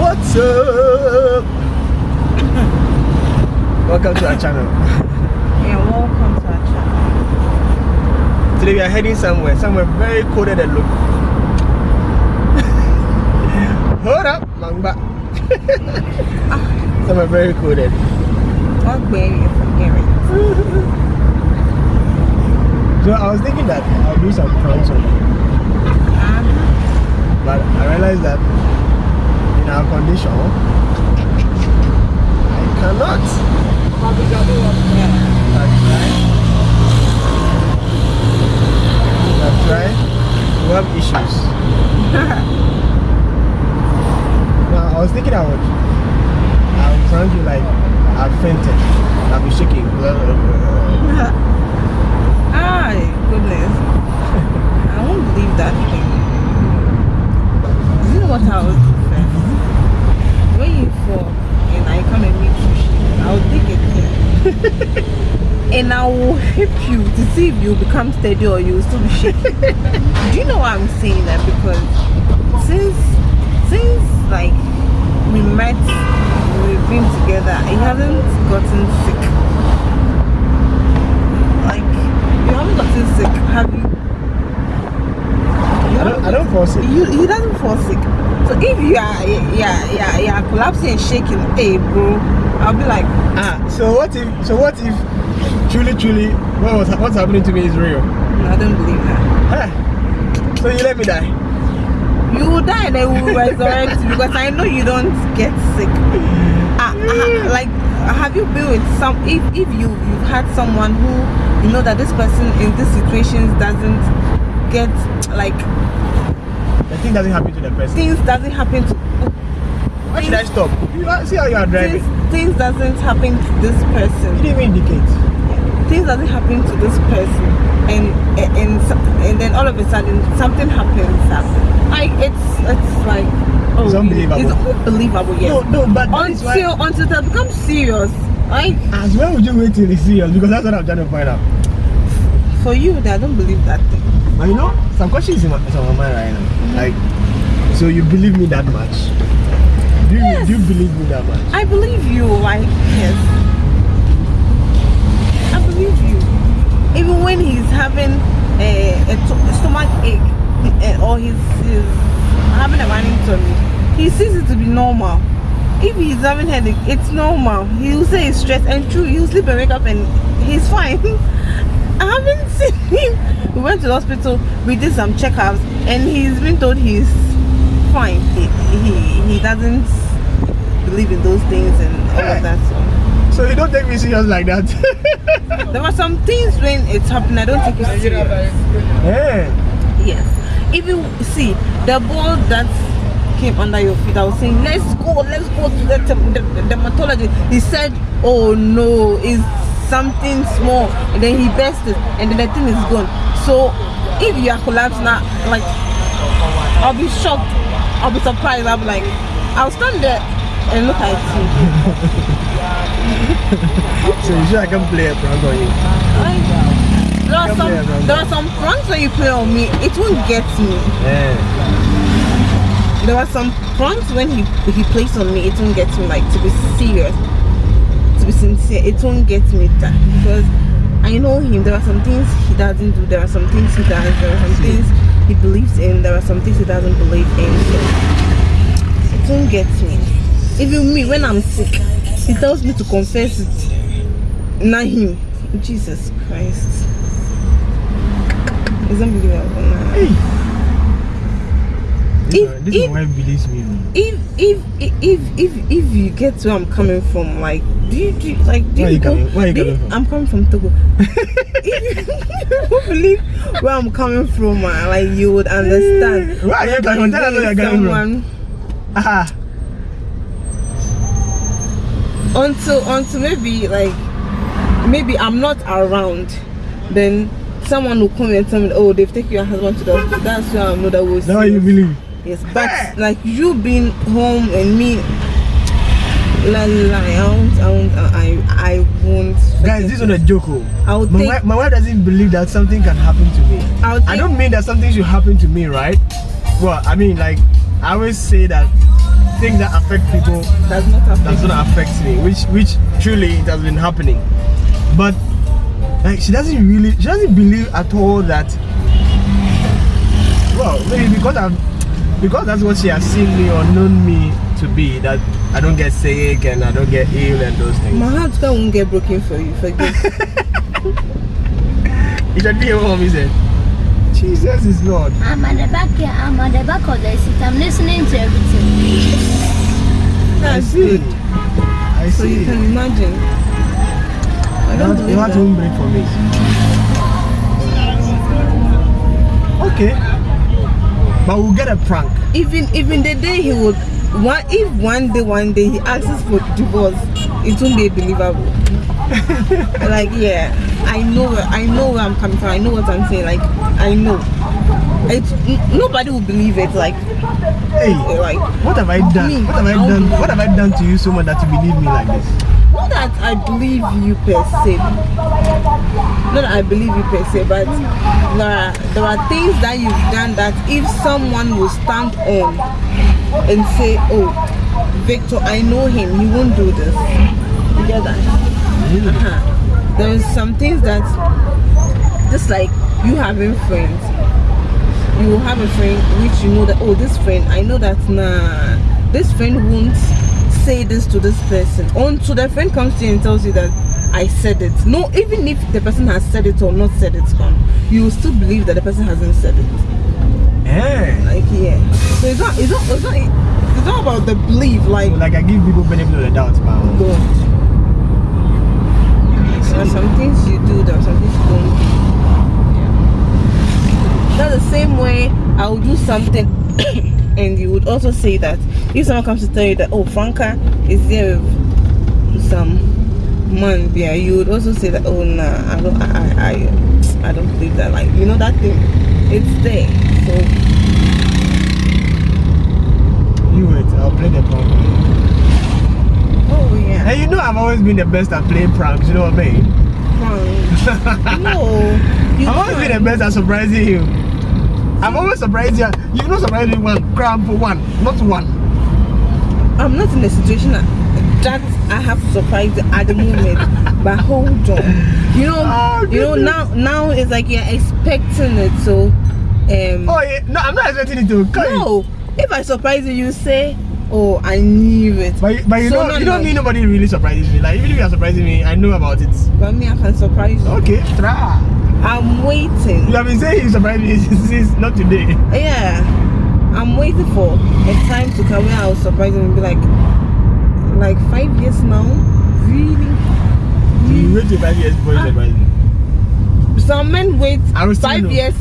What's up? Welcome to our channel. Yeah, welcome to our channel. Today we are heading somewhere, somewhere very coded and look. Hold up, Mangba. somewhere very coded. What way you it? So I was thinking that I'll do some pranks on you, Uh, but I realized that our condition, I cannot. I've tried. We have issues. now I was thinking I would I would prank you like I've fainted. I'll be shaking. Ah, goodness. I won't believe that thing. You know what I do first? When you fall and I come and meet you, I'll a thing. and I will hit you to see if you become steady or you still be shaking. do you know why I'm saying that? Because since since like we met, we've been together, he hasn't gotten sick. Like you haven't gotten sick, have you? You I don't, I don't fall sick. you he doesn't fall sick. So if you are yeah yeah yeah collapsing and shaking, hey bro, I'll be like, Ah, so what if so what if truly truly what was what's happening to me is real? "No, I don't believe that. So you let me die. You will die and they will resurrect because I know you don't get sick. Ah, ah, like have you been with some if if you you've had someone who you know that this person in these situations doesn't get like The thing doesn't happen to the person. things doesn't happen to Why should I stop? You see how you are driving. things, things doesn't happen to this person. You didn't even indicate. things doesn't happen to this person and and and then all of a sudden something happens like it's it's like oh It's unbelievable. it's unbelievable yes No, no, but is why- until until that becomes serious like As when would you wait till it's serious? Because that's what I'm trying to find out. for you I don't believe that thing But you know, some questions in my, is on my mind right now. Like, so you believe me that much? Do you, Yes. do you believe me that much? I believe you like yes I believe you even when he's having a, a, to- a stomach ache eh, or he's, he's having a running tummy he sees it to be normal if he's having headache it's normal he'll say it's stressed and true he'll sleep and wake up and he's fine I haven't seen him. We went to the hospital we did some checkups and he's been told he's fine. He, he, he doesn't believe in those things and all of that so. So you don't take me serious like that. there were some things when it's happening i don't take it serious. yeah. yes. If you see the ball that came under your feet i was saying let's go let's go to the, derm- the, the dermatologist. He said oh no it's something small and then he burst it and then the thing is gone. So if you are collapsed now like i'll be shocked. I'll be surprised. I'll be like i'll stand there and look at you. So you sure I can play a prank on you? Like, there are some there are some pranks when you play on me. It won't get me. Yeah. there are some pranks when he he plays on me it won't get me like to be serious to be sincere it won't get me that because i know him. There are some things he doesn't do there are some things he does there are some things he believes in there are some things he doesn't believe in. So it won't get me. Even me when i'm sick he tells me to confess it. Not him. Jesus christ. It's unbelievable man. If- this if- wife believes me. man. if if if if if you get where I'm coming from, like do you, do you like do Where are you go- coming- where you coming from? I'm coming from Togo. if you believe where I'm coming from, uh, like you would understand. Where are you coming from? Tell us where you're coming from. Someone- Ah. Until until maybe like maybe I'm not around, then someone will come and tell me, oh, they've taken your husband to the hospital. That's where I know that was. Now you believe. Yes, but like you being home and me, la la, I won't, I won't, uh, I, I won't. Guys, this is not a joke. oh. I would My, take, wife, my wife doesn't believe that something can happen to me. I would I don't mean that something should happen to me, right? Well, I mean, like, I always say that things that affect people Does not affect. does not affect me, which which truly it has been happening. But like she doesn't really she doesn't believe at all that well maybe because I'm because that's what she has seen me or known me to be that I don't get sick and I don't get ill and those things. My heart won't get broken for you. Forget. You should hear what mommy it? Jesus is Lord. I'm at the back here. I'm at the back of the seat. I'm listening to everything. That's I see. good. I So see. you can imagine. I You don't want, you want that. break for me. Okay. But we'll get a prank. even even the day he would one if one day one day he asks for divorce it won't be believable like yeah i know i know where i'm coming from i know what i'm saying like i know it's n- nobody will believe it like Hey, like what have I done? Me, What have I I done? What have I done to you so much that you believe me like this? Not that i believe you per se. Not that i believe you per se but there are there are things that you've done that if someone will stand on and say oh victor i know him. He won't do this. You get that? Uh-huh. there's some things that just like you having friends. You will have a friend which you know that oh this friend i know that nah this friend won't say this to this person until the friend comes to you and tells you that i said it. No even if the person has said it or not said it come you will still believe that the person hasn't said it. Eh. like yeah. So it's not it's not it's not it's not about the belief like Like I give people benefit of the doubt, but don't there are some things you do there are some things you don't yeah. that's the same way i will do something and you would also say that if someone comes to tell you that oh franca is there with some man there you would also say that oh nah i don't i i, I, I don't believe that like you know that thing it's there so you wait, I'll play the prank. oh yeah Hey, you know I've always been the best at playing pranks, you know what I mean? Fine. no I've always been the best at surprising you. I've always surprised you. You've not surprised me one gram for one, not one. I'm not in a situation that, that I have to surprise you at the moment. but hold on. You know, Oh, you know now now it's like you're expecting it. So, um, Oh yeah, no, I'm not expecting it to. Come no. If I surprise you, you say, "Oh, I knew it." But, but you So know, no, you know no. me. Nobody really surprises me. Like even if you are surprising me, I know about it. But me, I can surprise you. Okay, try. I'm waiting. You have been saying you surprise me since not today. Yeah, I'm waiting for a time to come where I'll surprise you and be like, like five years now. Really? You wait five years before you ah. surprise me. some men wait five know. years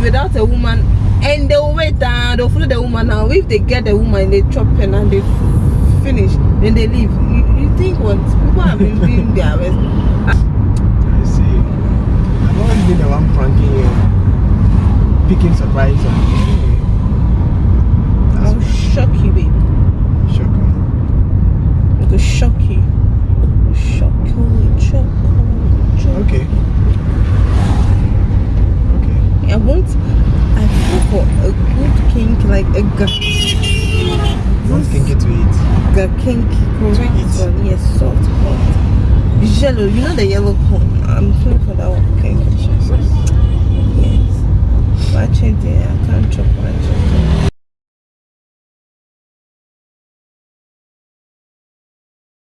without a woman and they will wait and they'll follow the woman now if they get the woman they chop and they finish then they leave you, you think what people have been doing their best I see. I've always been the one pranking you, picking surprise on you. i'll shock you baby Shocker. i'm gonna shock you shock you shock you shock Okay. Okay. i want i feel for a good kenkey like a ga Don't think to eat. ga kenkey eat. one yes soft yellow you know the yellow corn i'm looking for that one kenkey Jesus. Yes. Watch it there.